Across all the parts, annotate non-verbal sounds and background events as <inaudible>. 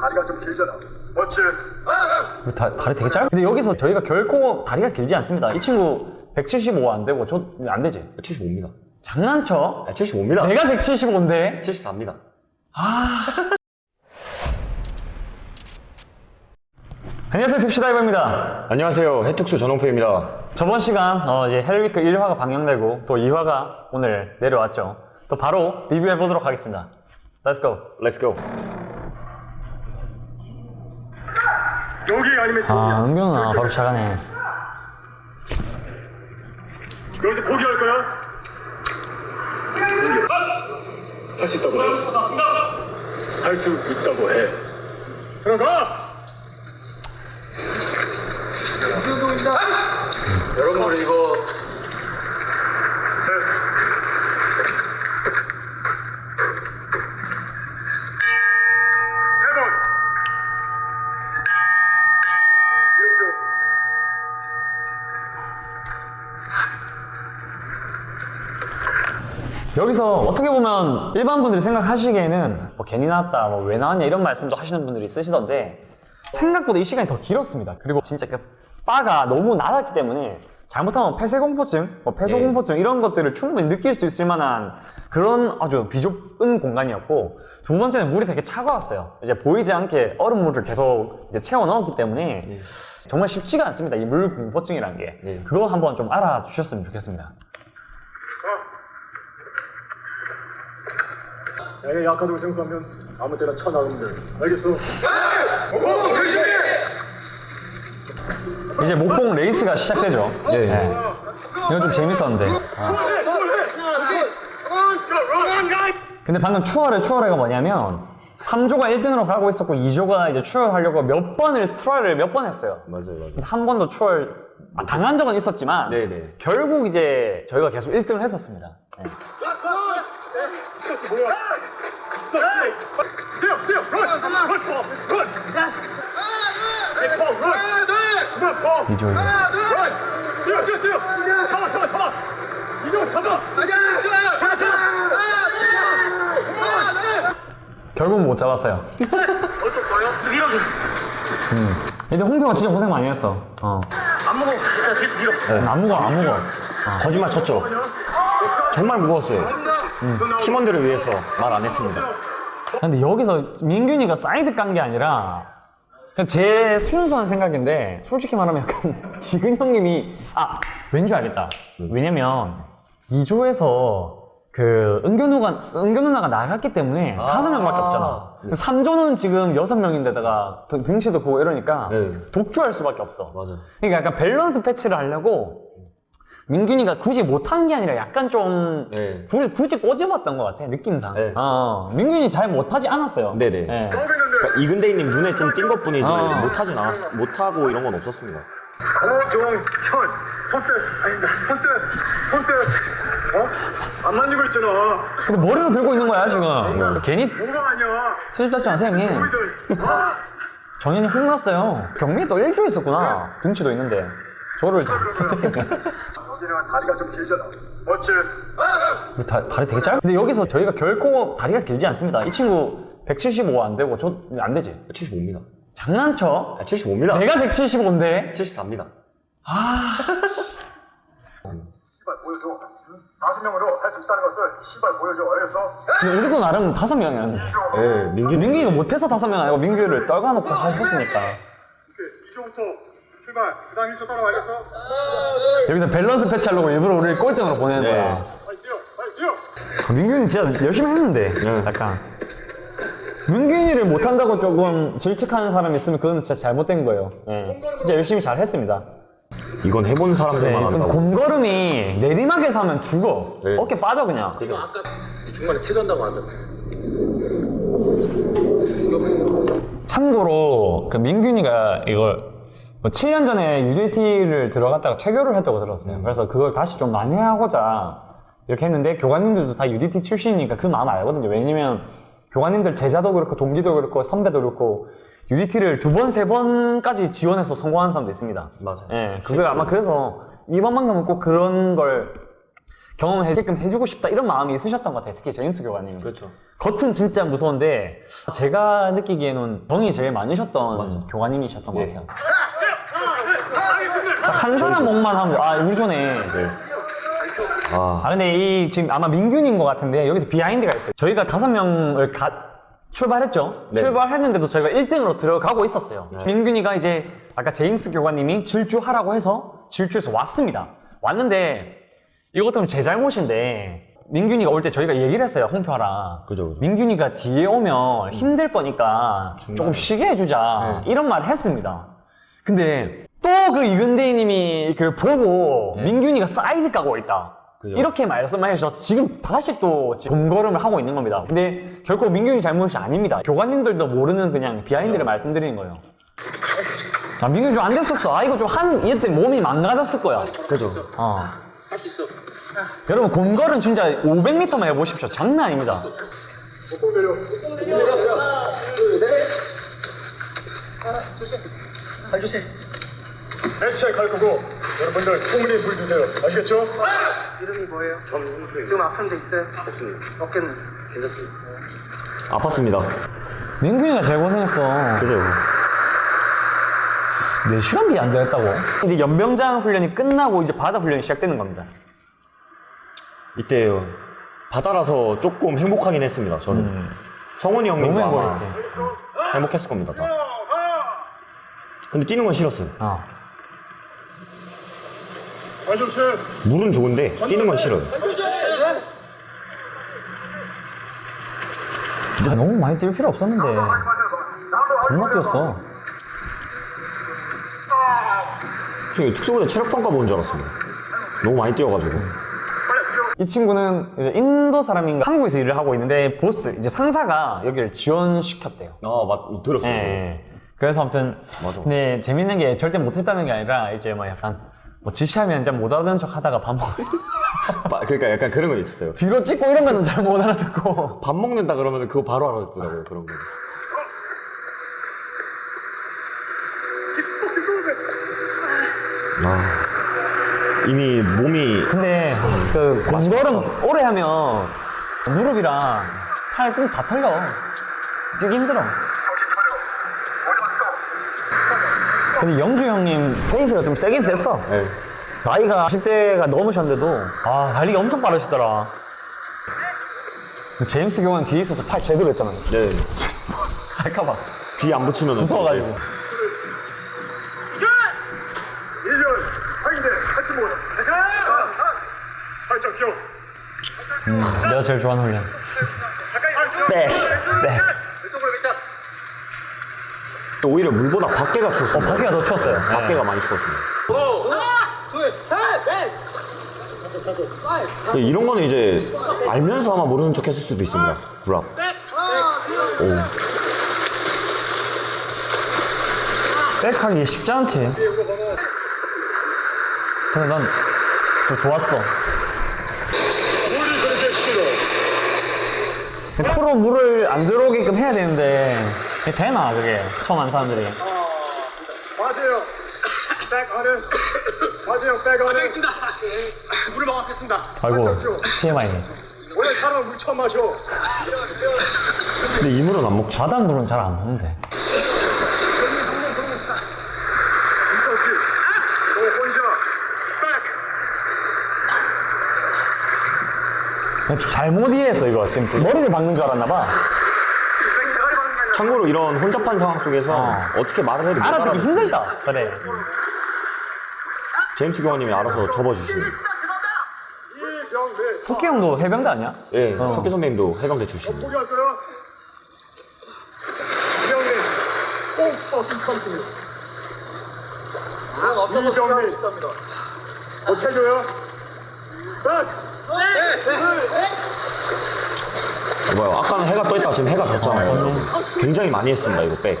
다리가 좀 길잖아. 어찌? 다, 다리 되게 짧아. 근데 여기서 저희가 결코 다리가 길지 않습니다. 이 친구 175 안 되고 저 안 되지. 75입니다. 장난쳐? 아, 75입니다. 내가 175인데. 74입니다. 안녕하세요 딥시다이버입니다. 안녕하세요. 해특수 전홍표입니다. 저번 시간 어, 이제 Hell Week 1화가 방영되고 또 2화가 오늘 내려왔죠. 또 바로 리뷰해 보도록 하겠습니다. Let's go. Let's go. 여기 아니면. 아 은경아 바로 시작하네. 여기서 포기할 거야? 할 수 있다고 해. 할수 있다고 해. 들어가! 여러분 이거 여기서 어떻게 보면 일반 분들이 생각하시기에는 뭐 괜히 나왔다, 뭐 왜 나왔냐 이런 말씀도 하시는 분들이 있으시던데 생각보다 이 시간이 더 길었습니다. 그리고 진짜 그 바가 너무 낮았기 때문에 잘못하면 폐쇄공포증, 뭐 폐소공포증 이런 것들을 충분히 느낄 수 있을 만한 그런 아주 비좁은 공간이었고 두 번째는 물이 되게 차가웠어요. 이제 보이지 않게 얼음물을 계속 이제 채워 넣었기 때문에 정말 쉽지가 않습니다. 이 물 공포증이라는 게 네. 그거 한번 좀 알아주셨으면 좋겠습니다. 자기가 약하다고 생각하면 아무 때나 쳐나가면 돼. 알겠어? 이제 목봉 레이스가 시작되죠. 네. 이건 좀 재밌었는데. 근데 방금 추월해 추월해가 뭐냐면 3조가 1등으로 가고 있었고 2조가 이제 추월하려고 몇 번을 try를 몇 번 했어요. 맞아요, 맞아요. 한 번도 추월 아, 당한 적은 있었지만 네네. 결국 이제 저희가 계속 1등을 했었습니다. 네. 뛰어, 뛰어, 런! 런, 런! 런! 런! 런! 이조 런! 뛰어, 뛰어, 뛰어! 잡아, 잡아, 잡아! 이거 잡아! 잡아, 잡아! 결국 못 잡았어요. 어쩔 거예요? 밀어. 근데 홍표가 진짜 고생 많이 했어. 어. 안 먹어. 자, 뒤에서 밀어. 안 무거워 안 무거워. 거짓말 쳤죠? 정말 무거웠어요. 팀원들을 위해서 말 안 했습니다. 근데 여기서 민균이가 사이드 깐 게 아니라 제 순수한 생각인데 솔직히 말하면 약간 <laughs> 이근 형님이 아 왠지 알겠다 왜냐면 2조에서 그 은교 누가 은교 누나가 나갔기 때문에 다섯 명밖에 없잖아. 3조는 지금 여섯 명인데다가 등- 등치도 크고 이러니까 네. 독주할 수밖에 없어. 맞아. 그러니까 약간 밸런스 패치를 하려고 민균이가 굳이 못하는 게 아니라 약간 좀 네. 구- 굳이 꼬집었던 것 같아 느낌상. 네. 어, 민균이 잘 못하지 않았어요. 네네. 네. 그러니까 이근대인님 눈에 좀 띈 것 뿐이지 어. 못하진 않았, 못하고 이런 건 없었습니다. 고종현 손대 아니다 손대 손대 어? 안 만지고 있잖아 근데 머리로 들고 있는 거야 지금. 괜히 뭐가 아니야 잡지 마세요 형님. 정현이 혼났어요. 경민이 또 일조 있었구나. 등치도 있는데. 저를 잘못했네. <laughs> 여기는 다리가 좀 길잖아 어찌 다, 다리 되게 짧아. 근데 여기서 저희가 결코 다리가 길지 않습니다. 이 친구 175 안 되고 저 안 되지. 75입니다. 장난쳐? 아, 75입니다. 내가 175인데. 74입니다. 시발 보여줘 다섯 명으로 할 수 있다는 것을 시발 보여줘 알겠어? 근데 우리도 나름 다섯 명이었는데. 예, 민균 민규이가 못해서 다섯 명 아니고 민규를 떨궈놓고 하- 했으니까. 이쪽부터 출발 그 다음 1초 따라와 알겠어? 여기서 밸런스 패치하려고 일부러 우리를 꼴등으로 보내는 네. 거야. 빨리 뛰어 빨리 뛰어 민규는 진짜 열심히 했는데. 약간. 민규이를 못한다고 조금 질책하는 사람 이 있으면 그건 진짜 잘못된 거예요. 예. 진짜 열심히 잘 했습니다. 이건 해본 네, 사람들만 근데 한다고. 곰걸음이 내리막에서 하면 죽어. 네. 어깨 빠져 그냥. 중간에 퇴근한다고 하면 참고로 그 민균이가 이걸 뭐 7년 전에 UDT를 들어갔다가 퇴교를 했다고 들었어요. 그래서 그걸 다시 좀 만회하고자 이렇게 했는데 교관님들도 다 UDT 출신이니까 그 마음 알거든요. 왜냐면 교관님들 제자도 그렇고 동기도 그렇고 선배도 그렇고 UDT를 두 번, 세 번까지 지원해서 성공한 사람도 있습니다. 맞아요. 예, 그게 아마 그래서 이번만큼은 꼭 그런 걸 경험하게끔 해주고 싶다 이런 마음이 있으셨던 것 같아요. 특히 제임스 교관님이. 그렇죠. 겉은 진짜 무서운데 제가 느끼기에는 정이 제일 많으셨던 교관님이셨던 것 예. 같아요. <laughs> 딱한 사람 목만 하면 아 우리 전에 네. 아, 아 근데 이 지금 아마 민균인 것 같은데 여기서 비하인드가 있어요. 저희가 다섯 명을 가 출발했죠. 네. 출발했는데도 저희가 1등으로 들어가고 있었어요. 민균이가 이제 아까 제임스 교관님이 질주하라고 해서 질주해서 왔습니다. 왔는데 이것 때문에 제 잘못인데 민균이가 올 때 저희가 얘기를 했어요. 홍표하라. 그죠, 그죠. 민균이가 뒤에 오면 힘들 거니까 조금 쉬게 해주자. 네. 이런 말을 했습니다. 근데 또 그 이근 대위님이 그 보고 민균이가 사이드 까고 있다. 네. 그죠. 이렇게 말씀을 해주셔서 지금 다시 또 검거름을 하고 있는 겁니다. 근데 결코 민균이 잘못이 아닙니다. 교관님들도 모르는 그냥 비하인드를 말씀드리는 거예요. 아, 민균이 좀 안 됐었어. 아, 이거 좀 한, 이때 몸이 망가졌을 거야. 그죠. 어. 여러분, 곰걸은 진짜 500m만 해보십시오. 장난 아닙니다. 액체 갈 거고 여러분들 충분히 물 주세요. 아시겠죠? 이름이 뭐예요? 지금 아픈 데 있어요? 없습니다. 어깨는 괜찮습니다. 아팠습니다. 민균이가 제일 고생했어. 그죠. 4시간 비 안 되겠다고. 이제 연병장 훈련이 끝나고 이제 바다 훈련이 시작되는 겁니다. 이때 바다라서 조금 행복하긴 했습니다. 저는. 성훈이 너무 형님과 아마. 행복했을 겁니다. 다. 근데 뛰는 건 싫었어요. 어. 물은 좋은데 뛰는 건 싫어요. 아, 너무 많이 뛸 필요 없었는데. 겁나 뛰었어. 저 특수부대 체력평가 보는 줄 알았습니다. 너무 많이 뛰어가지고. 이 친구는 이제 인도 사람인가 한국에서 일을 하고 있는데 보스, 이제 상사가 여기를 지원시켰대요. 아, 맞, 들었어요. 예, 예. 그래서 아무튼 맞아. 근데 재밌는 게 절대 못했다는 게 아니라 이제 뭐 약간 뭐 지시하면 이제 못 알아듣는 척 하다가 밥먹 바- 그러니까 약간 그런 건 있었어요. 뒤로 찍고 이런 거는 잘 못 알아듣고 밥 먹는다 그러면 그거 바로 알아듣더라고요. 그런 거. 아, 이미 몸이 근데 그 공걸음 오래 하면 무릎이랑 팔 꼭 다 털려 뛰기 힘들어 근데 영주 형님 페이스가 좀 세긴 셌어 예. 나이가 10대가 넘으셨는데도 아 달리기 엄청 빠르시더라 근데 제임스 경은 뒤에 있어서 팔 제대로 했잖아요 네. <laughs> 할까봐 뒤에 안 붙이면 무서워가지고 1년 하인데 같이 모여. 팔짱 끼워. 음, 내가 제일 좋아하는 훈련 네. 네 왼쪽으로 밑장. 또 오히려 물보다 밖에가 어, 추웠습니다. 밖에가 더 추웠어요 네. 밖에가 많이 추웠습니다. 둘, 셋, 넷. 근데 이런 거는 이제 알면서 아마 모르는 척 했을 수도 있습니다. 구랍. 오. 백하기 쉽지 않지. 근데 난더 좋았어. 물이 그렇게 싫어. 코로 물을 안 들어오게끔 해야 되는데 이게 되나 그게 처음 한 사람들이. 맞아요. 백 안에. 맞아요. 백 안에. 알겠습니다. 물을 먹었겠습니다. 아이고 TMI. 원래 사람 물 처음 마셔. 근데 이 물은 안 먹죠. 바닷물은 잘 안 먹는데. 좀 잘못 이해했어 이거 지금 머리를 박는 줄 알았나 봐. 대가리 박는 게 아니라. 참고로 이런 혼잡한 상황 속에서 어. 어. 떻게 말을 해도 못 알아듣기. 힘들다. 그래. 제임스 교관님이 알아서. 이병대. 석기 형도 해병대 아니야? 예, 어. 석기 선배님도 해병대 출신입니다. 포기할 거야? 이병대. 꼭 버튼 컴퓨터. 이 뭐. 뭐야, 아까는 해가 떠있다 지금 해가 졌잖아요. 굉장히 많이 했습니다, 이거 백.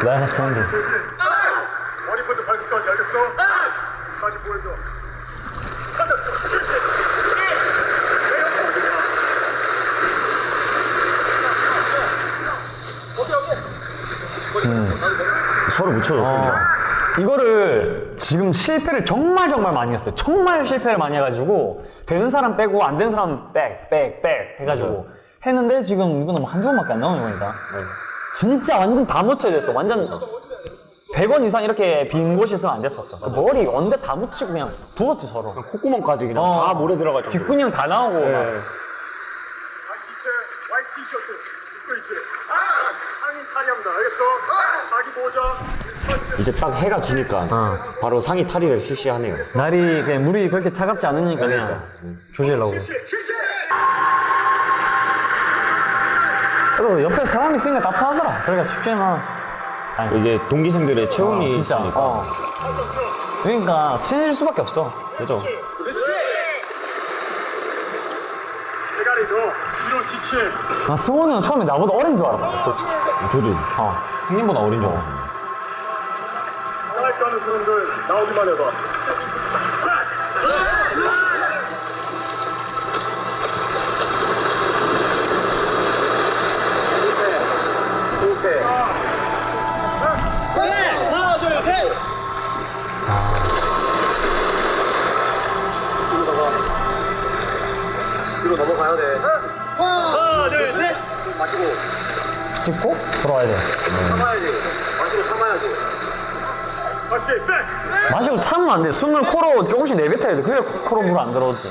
내가 했었는데. 머리부터 발끝까지 알겠어? 다시 보여줘. 서로 묻혀졌습니다. 이거를 지금 실패를 정말 정말 많이 했어요. 정말 실패를 많이 해가지고 되는 사람 빼고 안 되는 사람 백, 백, 백 해가지고 했는데 지금 이거는 뭐 한두 번밖에 안 나오는 거니까. 진짜 완전 다 묻혀야 됐어. 완전 100원 이상 이렇게 빈 곳이 있으면 안 됐었어. 그 머리 언제 다 묻히고 그냥 두었지 서로. 콧구멍까지 그냥 어. 다 모래 정도로. 귓근형 다 나오고 막. 네. 입고 있지. 상의 탈의합니다. 알겠어? 자기 모자. 이제 딱 해가 지니까 어. 바로 상의 탈의를 실시하네요. 날이 그냥 물이 그렇게 차갑지 않으니까 그냥 그러니까. 조지려고. 실시. 그리고 옆에 사람이 있으니까 따뜻하더라. 그러니까 춥지는 않았어. 아니, 이게 동기생들의 체온이 진짜. 있으니까. 어. 그러니까 친해질 수밖에 없어. 그죠? 나 승원이 형 처음에 나보다 어린 줄 알았어, 솔직히. 저도 어. 형님보다 어린 줄 하는 사람들 나오기만 해봐. 하나, 둘, 셋. 뒤로 넘어가야 돼. 하나, 둘, 셋. 마시고 찍고 돌아와야 돼. 참아야지. 참아야지. 마시고 참으면 안 돼. 숨을 코로 조금씩 내뱉어야 돼. 그래야 코로 물 안 들어오지.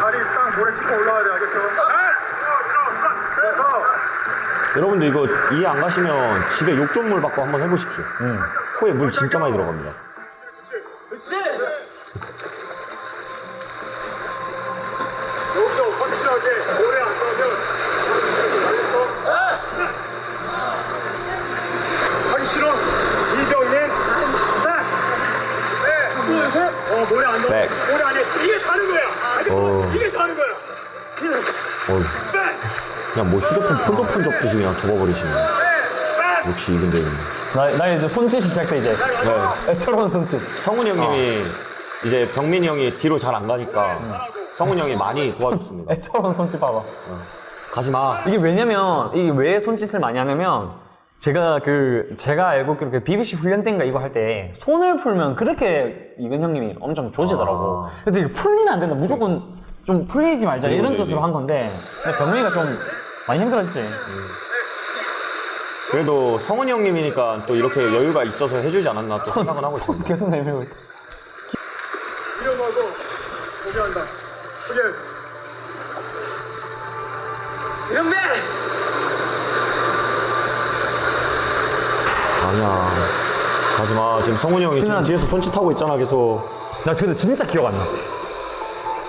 다리 딱 모래 찍고 올라와야 돼. 그래서 여러분들 이거 이해 안 가시면 집에 욕조물 받고 한번 해보십시오. 응. 코에 물 진짜 많이 들어갑니다. 그렇지. 여기서 확실하게 오래 안 가면 알겠어? 하기 싫어. 이정님. 네. 둘, 셋. 어, 모래 안 넣어. 백. 모래 안 해. 이게 다른 거야. 알겠어? 어. 이게 다른 거야. 백. 그냥 뭐 휴대폰 폴더폰 접듯이 그냥 접어버리시네. 백. 역시 이근대 나, 나 이제 손짓 시작돼, 이제. 네. 애처로운 손짓. 성훈이 형님이 이제 병민이 형이 뒤로 잘 안 가니까 성훈이 형이 많이 도와줬습니다. <laughs> 애처로운 손짓 봐봐. 가지 마. 이게 왜냐면, 이게 왜 손짓을 많이 하냐면, 제가 그, 제가 알고 있기로 그 BBC 훈련 때인가 이거 할 때, 손을 풀면 그렇게 이근 형님이 엄청 조지더라고. 아. 그래서 이게 풀리면 안 된다. 무조건 좀 풀리지 말자. 이런 그러죠, 뜻으로 이제. 한 건데, 근데 병민이가 좀 많이 힘들었지. 그래도 성훈이 형님이니까 또 이렇게 여유가 있어서 해주지 않았나 또 생각은 하고 손 있습니다. 계속 내밀고 있다. 일어나고 고개한다. 고개. 이런 배. 아니야. 가지 마. 지금 성훈이 형이 지금 뒤에서 손짓하고 있잖아 계속. 나 근데 진짜 기억 안 나.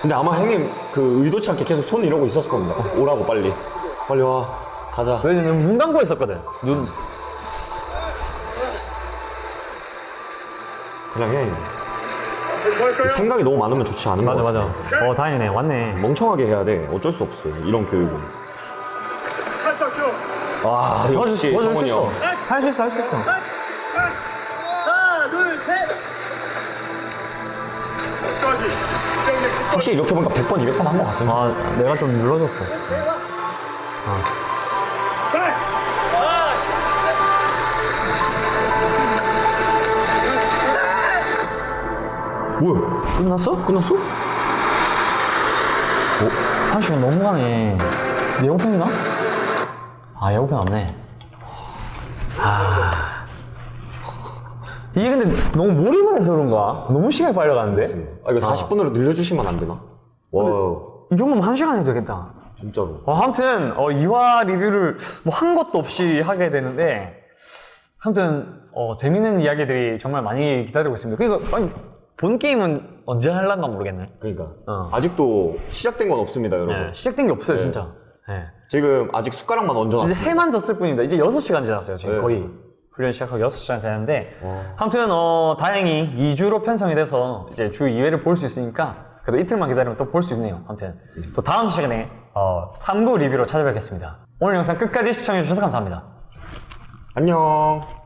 근데 아마 형님 그 의도치 않게 계속 손 이러고 있었을 겁니다. 오라고 빨리. 빨리 와. 가자. 왜냐면 눈 감고 있었거든. 눈. 그냥 해. 생각이 너무 많으면 좋지 않은 거 맞아, 같아. 맞아. 어, 다행이네. 왔네. 멍청하게 해야 돼. 어쩔 수 없어. 이런 교육은. 와 역시 도와줄 수 성훈이 있어. 형. 할 수 있어, 할 수 있어. 하나, 둘, 셋. 끝까지. 이정님 끝까지. 확실히 이렇게 보니까 100번, 200번 한 것 같습니다. 아, 내가 좀 눌러줬어. 백. 뭐야? 끝났어? 끝났어? 30분 넘어가네. 내 예고편 있나? 아, 예고편 없네. 아. 이게 근데 너무 몰입을 해서 그런가? 너무 시간이 빨리 가는데? 아, 이거 40분으로 늘려주시면 안 되나? 와, 이 정도면 한 시간 해도 되겠다. 진짜로. 어, 아무튼, 어, 이화 리뷰를 뭐 한 것도 없이 하게 되는데, 아무튼, 어, 재밌는 이야기들이 정말 많이 기다리고 있습니다. 그러니까, 아니, 본 게임은 언제 할란가 모르겠네. 그러니까. 어. 아직도 시작된 건 없습니다, 여러분. 네, 시작된 게 없어요, 진짜. 네. 지금 아직 숟가락만 이제 얹어놨습니다. 해만 졌을 뿐입니다. 이제 6시간 지났어요, 지금 네. 거의. 훈련 시작하고 6시간 지났는데, 와. 아무튼, 어, 다행히 2주로 편성이 돼서 이제 주 2회를 볼 수 있으니까, 그래도 이틀만 기다리면 또 볼 수 있네요. 아무튼, 또 다음 시간에, 어, 3부 리뷰로 찾아뵙겠습니다. 오늘 영상 끝까지 시청해주셔서 감사합니다. 안녕.